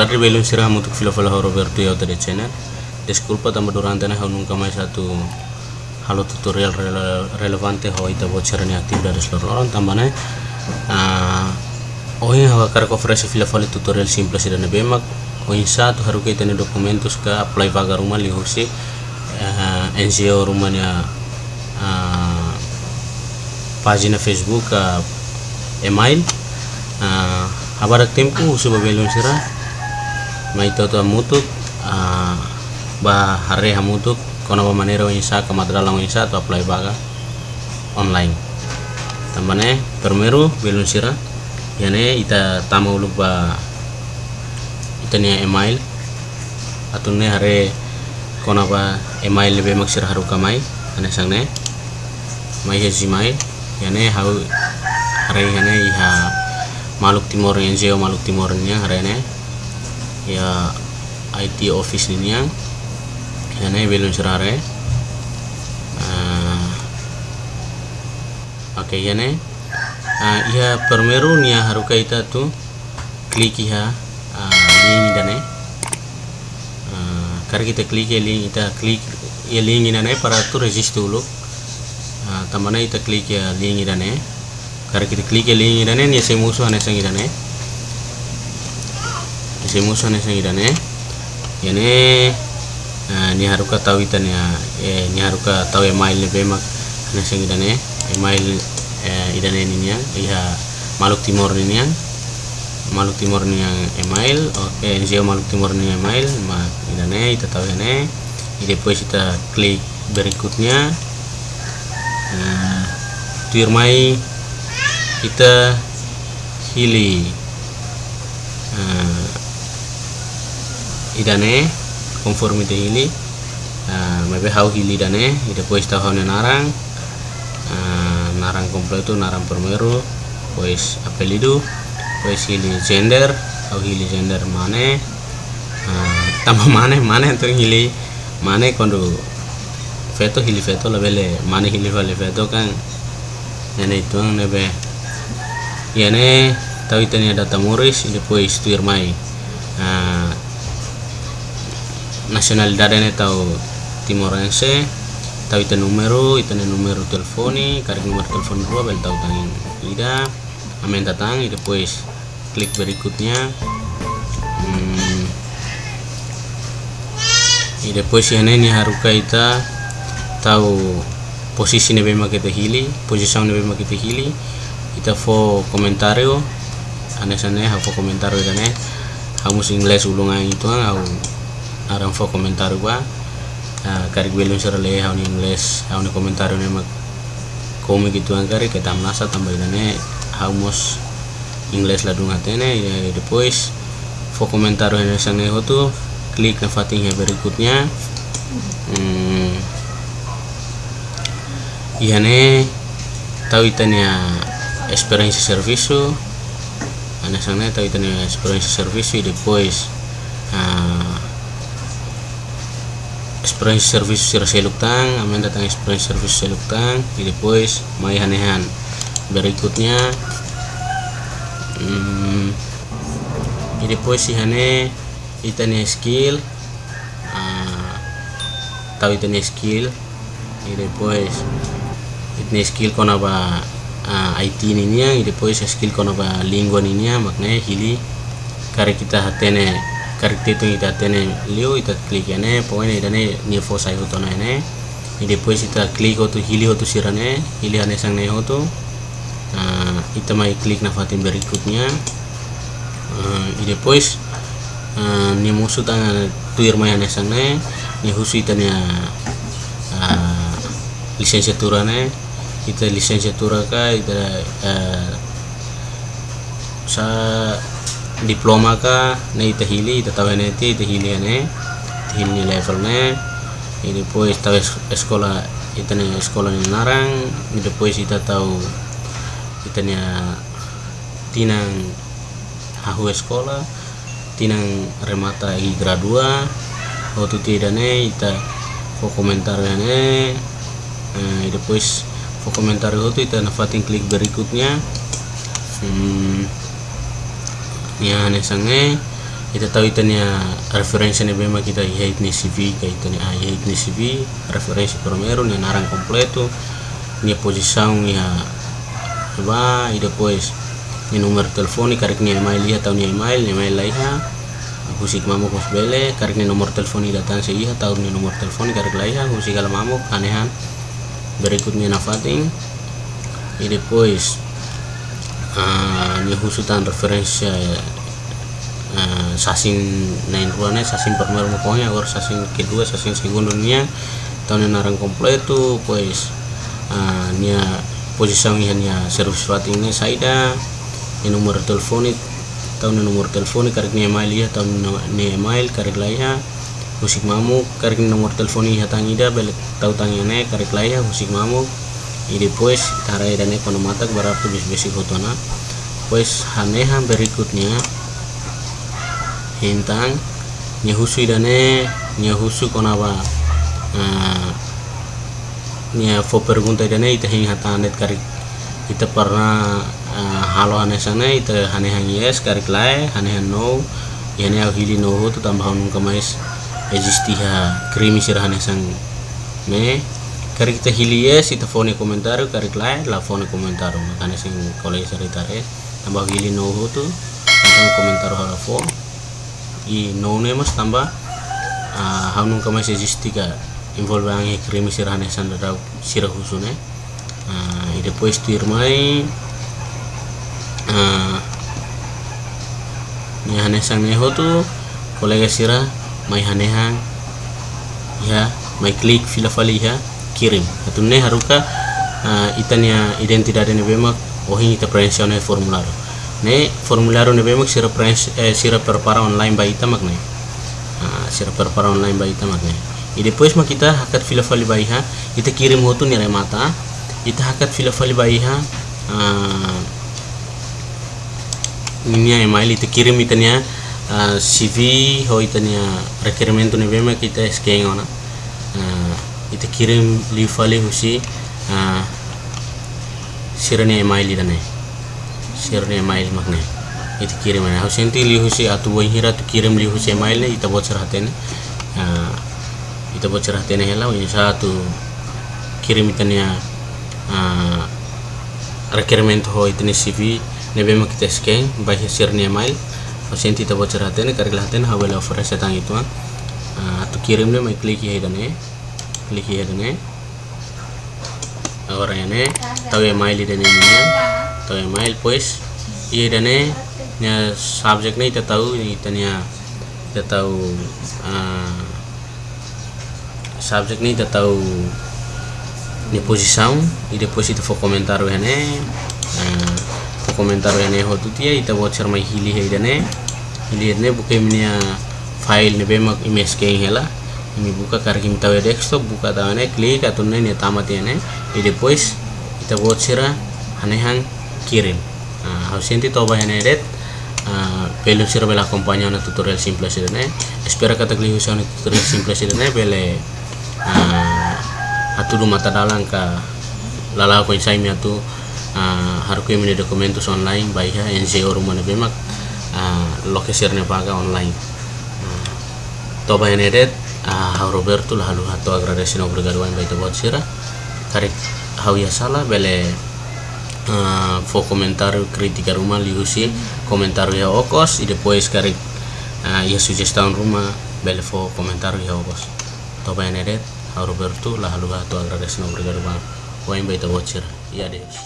Tarde, belum sirah untuk fila fila Roberto ya dari channel. Desculpa tambah durante na nunca mais satu halo tutorial rele relevante ho ita bocor ni aktif dari seluruh orang. Tambah na oh ini hawa kar ofrece fila fila tutorial simple sih dan bemak oh ini satu harus kita ni dokumentus ke apply pagar rumah lihat sih NGO rumahnya uh, pagina Facebook uh, email uh, habarak tempo suba belum sirah mai toto mutuk uh, ba hare hamutuk kono ba manero isa kamadralang isa to apply baga online. Tambane permeru belum sirah yane ita tamu lupa itania email atunne hare kono ba email lebe maksir haru kamai ane sangne mai hezi mai yane hau hare yane iha maluk timor yang jeo maluk timornya hare ne ya IT office ini yang ini belum serare uh, oke okay, ini uh, ya permeru nia haruka ita tu klik ya. Uh, link dane uh, karena kita klik ya link kita klik ya link ini para tu register dulu. Uh, tamana kita klik ya link dane karena kita klik ya link dane nia semusuh ane sangi dane musuh nih. Sangidane yani uh, ni haruka tahu itan ya. Eh, ni haruka tahu email ni bemak. Ane sangidane email eh, idane ini yang iya maluk timur ini yang maluk timur ini yang email. Oke okay, NGO maluk timur ini email. Ma idane kita tahu ini ide pues kita klik berikutnya. Uh, tuirmai kita hili idane conformité hili uh, mabe hau hili dane ida pues tahu hau narang uh, narang kompleto narang permeru pues apelido pues hili gender hau hili gender mane uh, tambah mane mane tuh hili mane kondo feto hili feto labele mane hili vale feto kan nene itu nebe yane tahu itanya data muris ida pues tuirmai uh, nacionalidad ini tahu timorense tahu itu numero itu numero telefoni karik nomor telepon dua bel tahu tangin ida amen datang itu pues klik berikutnya. Hmm, ida pues ini haruka ita tahu posisi nih bema kita hili posisi nih bema kita hili. Kita fo komentario aneh aneh fo komentario dan eh hamus ingles ulungan itu aku aran fo komentar gua. Uh, kari gue luncer le haun ingles haun komentar ne mak komi gitu angkari tambah ne haumos ingles la dunga tene ya depois fo komentar ne hotu klik na fating ya berikutnya. Hmm, ihane tahu itanya experience serviço ana sange tahu itanya experience serviço e depois uh, experience service sira seluktang amin datang experience service seluktang depois mai hanehan berikutnya hmm, depois si hane itane skill uh, tahu itane skill depois itane skill kona ba uh, IT ninya depois skill kona ba lingua ninya maknanya hili kare kita hatene karakter itu kita tene liu kita klik ene pokoknya idane ni fo sai hoto na ene e depois kita klik hoto hili hoto sirane hili ane sang ne hoto uh, kita mai klik na fatin berikutnya. Uh, e depois uh, ni musuh tanga tuir mai ane sang ne ni husu itane uh, lisensiatura ne. Kita lisensiatura ka kita uh, sa na hili ita tahu ne ti ita hili ne hili level ne. Ini pues tahu sekolah ita ne sekolah ni narang ini pues ita tahu ita ne tinang hahu sekolah tinang remata i gradua waktu tidak ita fo komentar ne. Uh, depois fo komentar itu ita nafatin klik berikutnya. Hmm, ya ane sange ita tahu itania referensi ne bema kita iya itni CV ka itani ah iya itni CV referensi primeiro ni narang completo ni posição ya ba e depois ni número telefone karek ni email iya tahu ni email ni email laiha husik mamu kos bele karek ni nomor telepon datang se iya tahu ni nomor telepon karek laiha husik kala mamu anehan. Berikutnya nafating e depois uh, ni husutan referensi uh, sasing nain ruannya sasing primeiro pokoknya agora sasing kedua sasing segundo nia tahun narang completo pois uh, nia posição nia nia serviço fating ne saída e número de telefone tahun nomor telefone karek ni email ya tahun ni email karek laya musik mamu karek nomor telepon ya tangida balik tahu tangnya karek laya musik mamu e depois tarai dan ekonomatak berapa bis basic fotona pues hanehan berikutnya. Hintang nyahusu idane nyahusu konaba uh, nya fo pergunta idane ita hing hatanet karik. Ita pernah uh, halo ane sana ita hane yes karik lai hane hang no yane au hili no tu tambah nung kamais. Existi ha krimi sir hane sang me karik ita hili yes ita fone komentar karik lai la komentar makanya sing kolej saritare tambah hili no tu tentang komentar halo fo i nome mas tamba uh, haunung kamai sejistika involve ang krimi sirane sandara sira husune uh, e depois tu irmai uh, ni hane sang neho tu kolega sira mai hanehang ya mai klik fila fali ya kirim. Ne haruka uh, itania identidade ne bemak ohin ita prensione formularo. Ne formulario ne bemak sira prens eh, sira prepara online ba ita magne ah, sira prepara online ba ita magne e depois ma kita hakat fila fali ba iha kita kirim hotu ni mata kita hakat fila fali ba iha ah, ninya email kita kirim itanya uh, ah, CV ho itanya requerimento ne bemak kita scan ona. Uh, kita kirim li fali husi uh, sira ne email idane share mail makne itu kirim na husenti li husi atu wai hira tu kirim li husi mail ne ita bocor hatene uh, ita bocor hatene hela wai satu kirim itania uh, requirement ho itani CV ne bema kita scan by share ne mail husenti ita bocor hatene karila hatene hawela offer setang itu uh, tu kirim ne mai klik ya idane klik ya idane agora ne tahu email idane ne atau email pues iya dane nya subjek nih kita tahu ini tanya kita tahu uh, subjek nih kita tahu ni posição e depois ita for komentar wene uh, for komentar wene ho tutia ita voucher mai hili he dane hili ne buka file ne bemak image ke ini buka karena kita tahu desktop buka tahu klik atau ne tamat ya ne e depois ita voucher anehang kirim. Uh, hausinti toba hene red pelu sira bela kompanya na tutorial simple ne espera kata kli usah tutorial simple ne bele uh, atudu mata dalang ka lala ko insai mi atu uh, harku mi dokumentus online baiha NGO rumah ne bemak uh, lokasi paga online. Uh, toba uh, Ah, hau Roberto la halu hatu agradecido obrigado em baita botsira kare hau ya salah bele uh, fo comentario rumah ruma liusi komentar ya okos y después kare uh, ah, ya sugestión rumah bele fo komentar ya okos. To beneret hau Roberto la halu hatu agradecido obrigado em baita botsira Iya Deus.